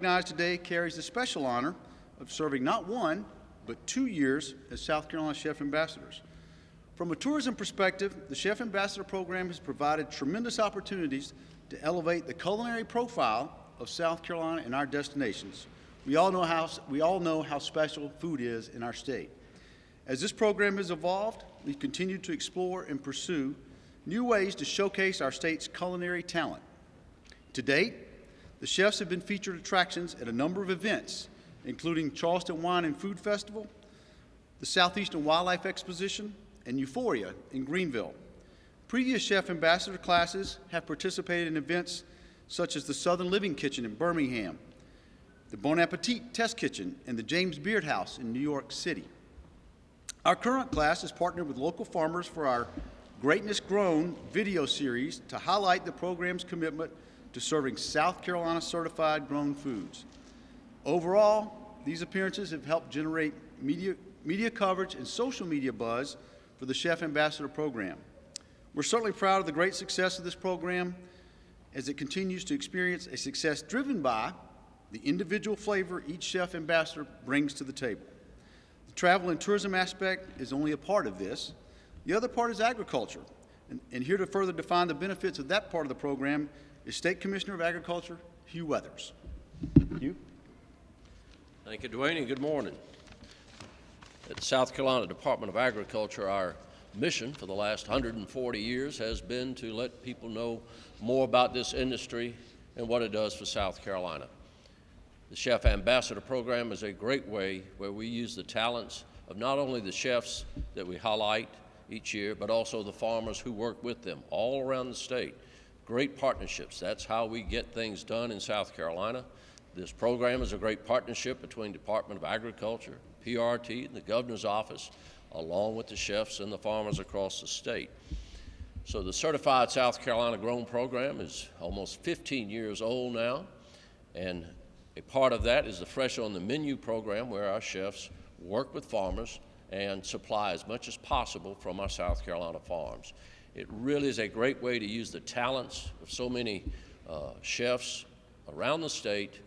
recognized today carries the special honor of serving not one, but two years as South Carolina Chef Ambassadors. From a tourism perspective, the Chef Ambassador Program has provided tremendous opportunities to elevate the culinary profile of South Carolina and our destinations. We all know how, we all know how special food is in our state. As this program has evolved, we've continued to explore and pursue new ways to showcase our state's culinary talent. To date, the chefs have been featured attractions at a number of events, including Charleston Wine and Food Festival, the Southeastern Wildlife Exposition, and Euphoria in Greenville. Previous chef ambassador classes have participated in events such as the Southern Living Kitchen in Birmingham, the Bon Appetit Test Kitchen, and the James Beard House in New York City. Our current class is partnered with local farmers for our Greatness Grown video series to highlight the program's commitment to serving South Carolina certified grown foods. Overall, these appearances have helped generate media, media coverage and social media buzz for the Chef Ambassador program. We're certainly proud of the great success of this program as it continues to experience a success driven by the individual flavor each Chef Ambassador brings to the table. The travel and tourism aspect is only a part of this. The other part is agriculture. And, and here to further define the benefits of that part of the program is State Commissioner of Agriculture, Hugh Weathers. Hugh? Thank you, Duane, and good morning. At the South Carolina Department of Agriculture, our mission for the last 140 years has been to let people know more about this industry and what it does for South Carolina. The Chef Ambassador Program is a great way where we use the talents of not only the chefs that we highlight each year, but also the farmers who work with them all around the state great partnerships. That's how we get things done in South Carolina. This program is a great partnership between Department of Agriculture, PRT, and the Governor's Office, along with the chefs and the farmers across the state. So the Certified South Carolina Grown program is almost 15 years old now, and a part of that is the Fresh on the Menu program where our chefs work with farmers and supply as much as possible from our South Carolina farms. It really is a great way to use the talents of so many uh, chefs around the state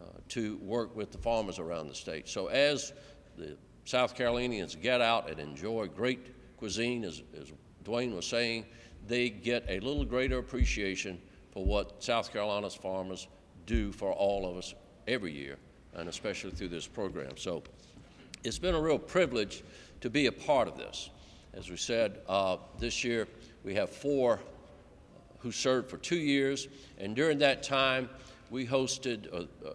uh, to work with the farmers around the state. So as the South Carolinians get out and enjoy great cuisine, as, as Duane was saying, they get a little greater appreciation for what South Carolina's farmers do for all of us every year, and especially through this program. So it's been a real privilege to be a part of this. As we said, uh, this year we have four who served for two years, and during that time, we hosted uh, uh,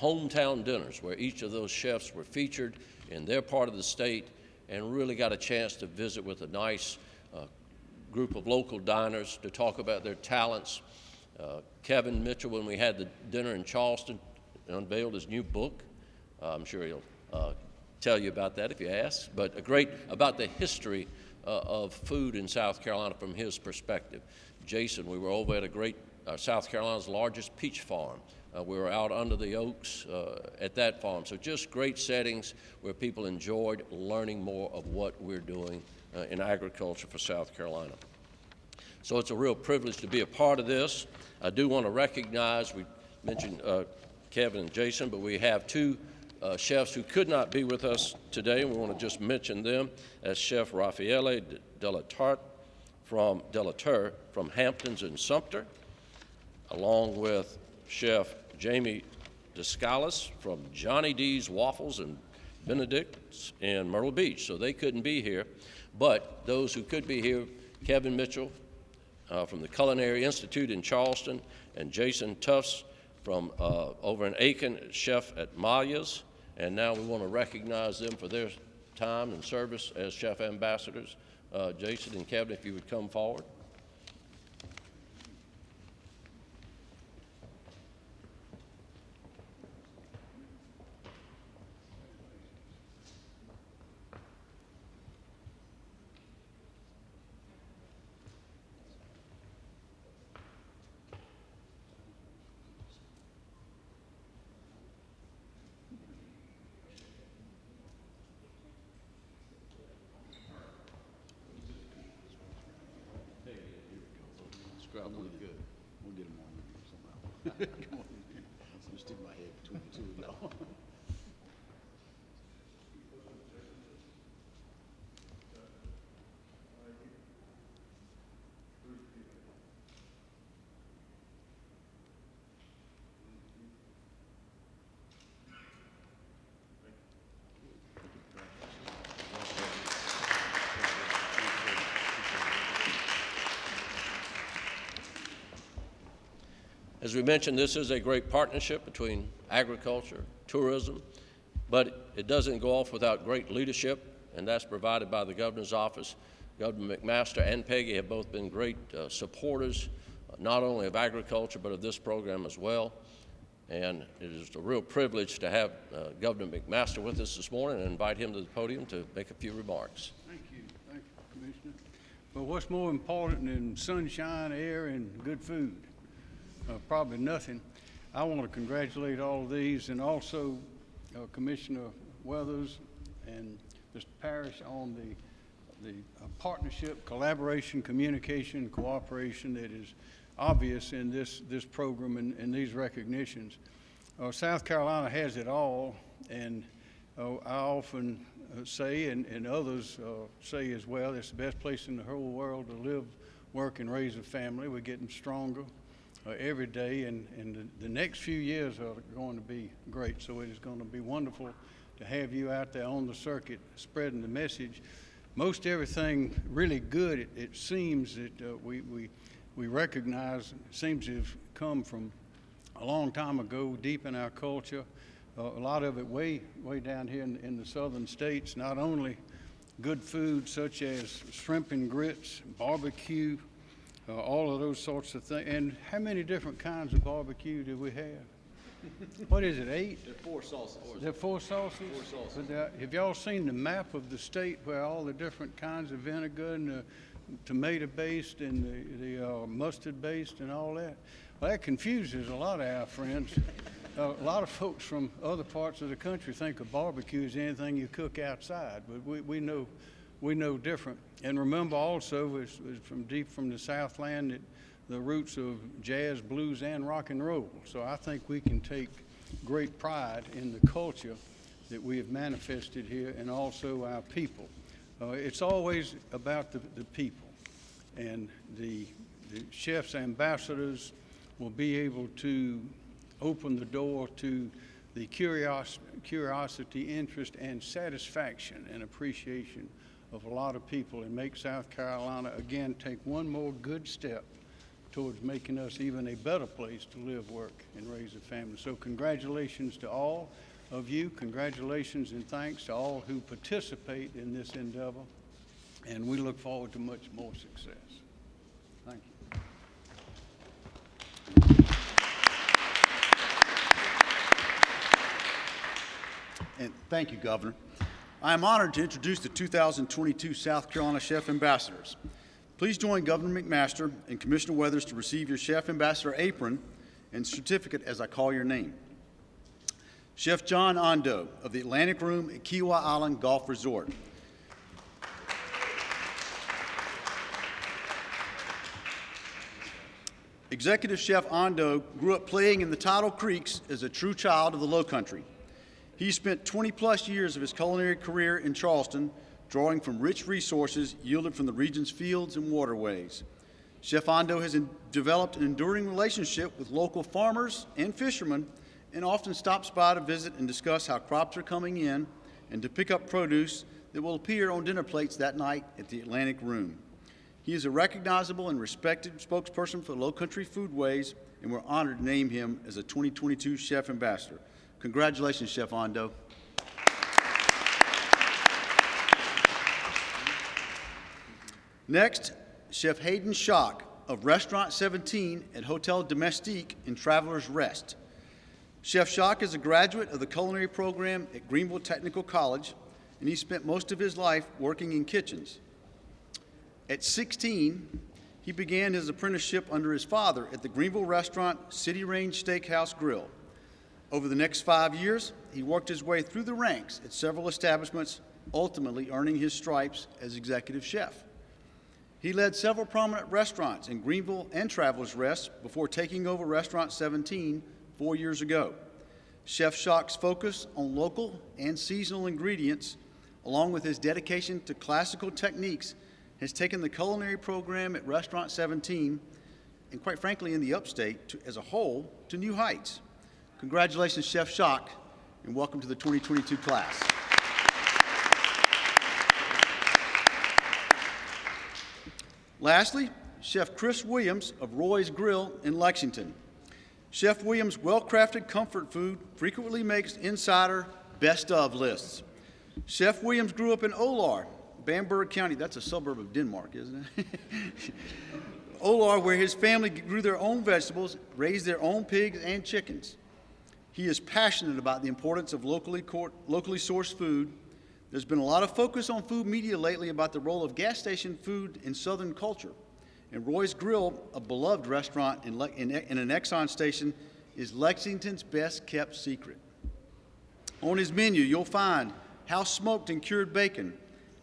hometown dinners where each of those chefs were featured in their part of the state and really got a chance to visit with a nice uh, group of local diners to talk about their talents. Uh, Kevin Mitchell, when we had the dinner in Charleston, unveiled his new book. I'm sure he'll uh, tell you about that if you ask, but a great about the history uh, of food in South Carolina from his perspective. Jason, we were over at a great, uh, South Carolina's largest peach farm. Uh, we were out under the oaks uh, at that farm. So just great settings where people enjoyed learning more of what we're doing uh, in agriculture for South Carolina. So it's a real privilege to be a part of this. I do want to recognize, we mentioned uh, Kevin and Jason, but we have two uh, chefs who could not be with us today. We want to just mention them as Chef Raffaele Delatarte from Delatur from Hamptons and Sumter, along with Chef Jamie Daskalis from Johnny D's Waffles and Benedict's in Myrtle Beach. So they couldn't be here, but those who could be here, Kevin Mitchell uh, from the Culinary Institute in Charleston, and Jason Tufts from uh, over in Aiken, chef at Maya's, and now we want to recognize them for their time and service as chef ambassadors. Uh, Jason and Kevin, if you would come forward. Good. We'll get them on somehow. Come on. I'm stick my head As we mentioned, this is a great partnership between agriculture, tourism, but it doesn't go off without great leadership, and that's provided by the governor's office. Governor McMaster and Peggy have both been great uh, supporters, uh, not only of agriculture, but of this program as well. And it is a real privilege to have uh, Governor McMaster with us this morning and invite him to the podium to make a few remarks. Thank you, thank you, Commissioner. But what's more important than sunshine, air, and good food? Uh, probably nothing. I want to congratulate all of these and also uh, Commissioner Weathers and Mr. Parrish on the, the uh, partnership, collaboration, communication, cooperation that is obvious in this, this program and, and these recognitions. Uh, South Carolina has it all, and uh, I often uh, say, and, and others uh, say as well, it's the best place in the whole world to live, work, and raise a family. We're getting stronger uh, every day, and, and the, the next few years are going to be great. So it is going to be wonderful to have you out there on the circuit spreading the message. Most everything really good, it, it seems that uh, we, we, we recognize, seems to have come from a long time ago, deep in our culture. Uh, a lot of it way, way down here in, in the southern states, not only good food such as shrimp and grits, barbecue, uh, all of those sorts of things. And how many different kinds of barbecue do we have? what is it, eight? There are four sauces. There are four sauces? Four sauces. But there- have y'all seen the map of the state where all the different kinds of vinegar and the tomato-based and the, the uh, mustard-based and all that? Well, that confuses a lot of our friends. Uh, A lot of folks from other parts of the country think of barbecue as anything you cook outside, but we, we know, we know different. And remember also, it's, it's from deep from the Southland, that the roots of jazz, blues, and rock and roll. So I think we can take great pride in the culture that we have manifested here and also our people. Uh, it's always about the, the people. And the, the chef's ambassadors will be able to open the door to the curios- curiosity, interest, and satisfaction and appreciation of a lot of people and make South Carolina, again, take one more good step towards making us even a better place to live, work, and raise a family. So congratulations to all of you. Congratulations and thanks to all who participate in this endeavor. And we look forward to much more success. Thank you. And thank you, Governor. I am honored to introduce the 2022 South Carolina Chef Ambassadors. Please join Governor McMaster and Commissioner Weathers to receive your Chef Ambassador apron and certificate as I call your name. Chef John Ondo of the Atlantic Room at Kiawah Island Golf Resort. Executive Chef Ondo grew up playing in the tidal creeks as a true child of the Low Country. He spent 20-plus years of his culinary career in Charleston, drawing from rich resources yielded from the region's fields and waterways. Chef Ondo has developed an enduring relationship with local farmers and fishermen and often stops by to visit and discuss how crops are coming in and to pick up produce that will appear on dinner plates that night at the Atlantic Room. He is a recognizable and respected spokesperson for Low Country Foodways, and we're honored to name him as a 2022 Chef Ambassador. Congratulations, Chef Ondo. Next, Chef Hayden Schock of Restaurant 17 at Hotel Domestique in Travelers Rest. Chef Schock is a graduate of the culinary program at Greenville Technical College, and he spent most of his life working in kitchens. At 16, he began his apprenticeship under his father at the Greenville restaurant City Range Steakhouse Grill. Over the next five years, he worked his way through the ranks at several establishments, ultimately earning his stripes as executive chef. He led several prominent restaurants in Greenville and Travelers Rest before taking over Restaurant 17 four years ago. Chef Shock's focus on local and seasonal ingredients, along with his dedication to classical techniques, has taken the culinary program at Restaurant 17, and quite frankly in the upstate to, as a whole, to new heights. Congratulations, Chef Shock, and welcome to the 2022 class. Lastly, Chef Chris Williams of Roy's Grill in Lexington. Chef Williams' well-crafted comfort food frequently makes insider best of lists. Chef Williams grew up in Olar, Bamberg County. That's a suburb of Denmark, isn't it? Olar, where his family grew their own vegetables, raised their own pigs and chickens. He is passionate about the importance of locally, locally sourced food. There's been a lot of focus on food media lately about the role of gas station food in Southern culture. And Roy's Grill, a beloved restaurant in, in, in an Exxon station, is Lexington's best kept secret. On his menu, you'll find house smoked and cured bacon,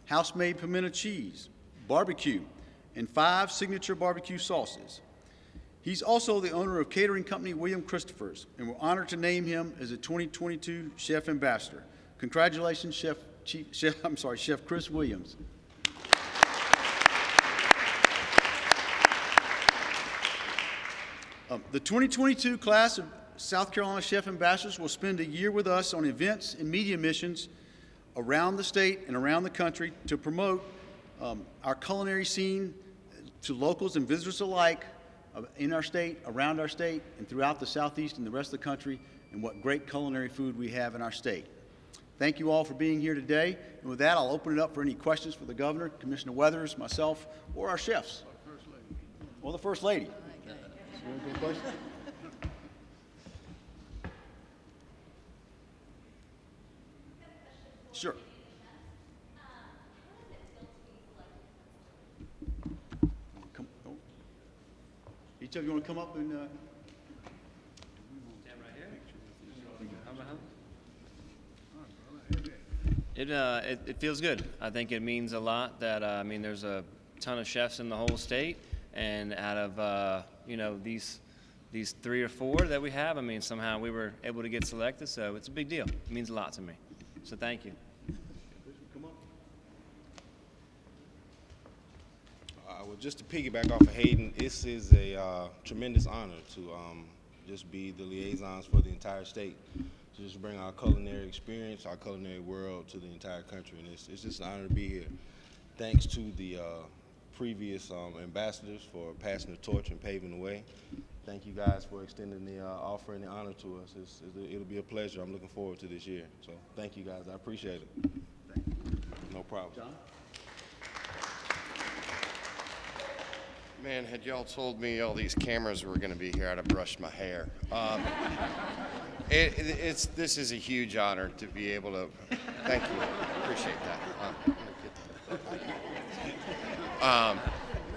house made pimento cheese, barbecue, and five signature barbecue sauces. He's also the owner of catering company William Christopher's, and we're honored to name him as a 2022 Chef Ambassador. Congratulations, Chef, Chief, Chef, I'm sorry, Chef Chris Williams. Um, The 2022 class of South Carolina Chef Ambassadors will spend a year with us on events and media missions around the state and around the country to promote um, our culinary scene to locals and visitors alike in our state, around our state, and throughout the southeast and the rest of the country, and what great culinary food we have in our state. Thank you all for being here today. And with that, I'll open it up for any questions for the governor, Commissioner Weathers, myself, or our chefs. Or the First Lady. Sure. Come, oh. Of you want to come up and, uh, It, uh, it, it feels good. I think it means a lot that, uh, I mean, there's a ton of chefs in the whole state, and out of, uh, you know, these, these three or four that we have, I mean, somehow we were able to get selected, so it's a big deal. It means a lot to me. So thank you. Uh, well, just to piggyback off of Hayden, this is a uh, tremendous honor to um, just be the liaisons for the entire state, to just bring our culinary experience, our culinary world to the entire country, and it's, it's just an honor to be here. Thanks to the uh, previous um, ambassadors for passing the torch and paving the way. Thank you guys for extending the uh, offer and the honor to us. It's, it's, it'll be a pleasure. I'm looking forward to this year. So thank you guys. I appreciate it. No problem. Man, had y'all told me all these cameras were going to be here, I'd have brushed my hair. Um, it, it- it's this is a huge honor to be able to. Thank you, appreciate that. Um, that. Um,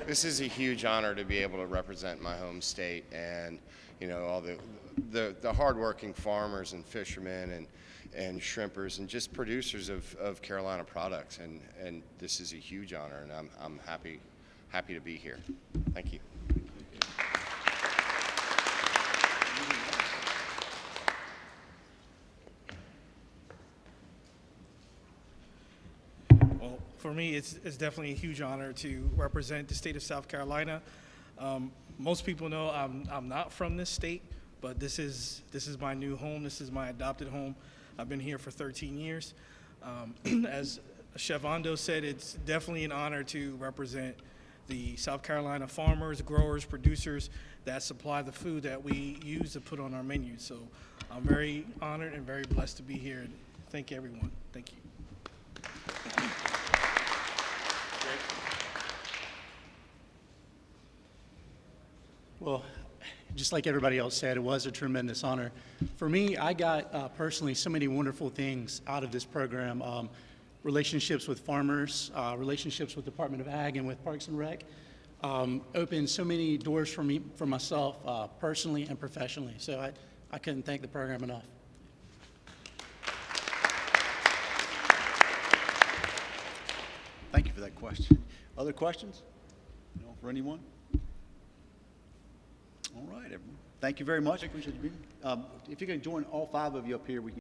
this is a huge honor to be able to represent my home state and you know all the the, the hardworking farmers and fishermen and and shrimpers and just producers of, of Carolina products and and this is a huge honor and I'm I'm happy happy to be here. Thank you. Well, for me, it's, it's definitely a huge honor to represent the state of South Carolina. Um, most people know I'm, I'm not from this state, but this is, this is my new home. This is my adopted home. I've been here for 13 years. Um, as Chef Ondo said, it's definitely an honor to represent the South Carolina farmers, growers, producers that supply the food that we use to put on our menu. So I'm very honored and very blessed to be here. Thank everyone. Thank you. Well, just like everybody else said, it was a tremendous honor. For me, I got uh, personally so many wonderful things out of this program. Um, relationships with farmers, uh, relationships with Department of Ag and with Parks and Rec. Um, opened so many doors for me, for myself, uh, personally and professionally. So I, I couldn't thank the program enough. Thank you for that question. Other questions? No, for anyone? All right, everyone. Thank you very much. Appreciate you being. Um, if you can join all five of you up here, we can.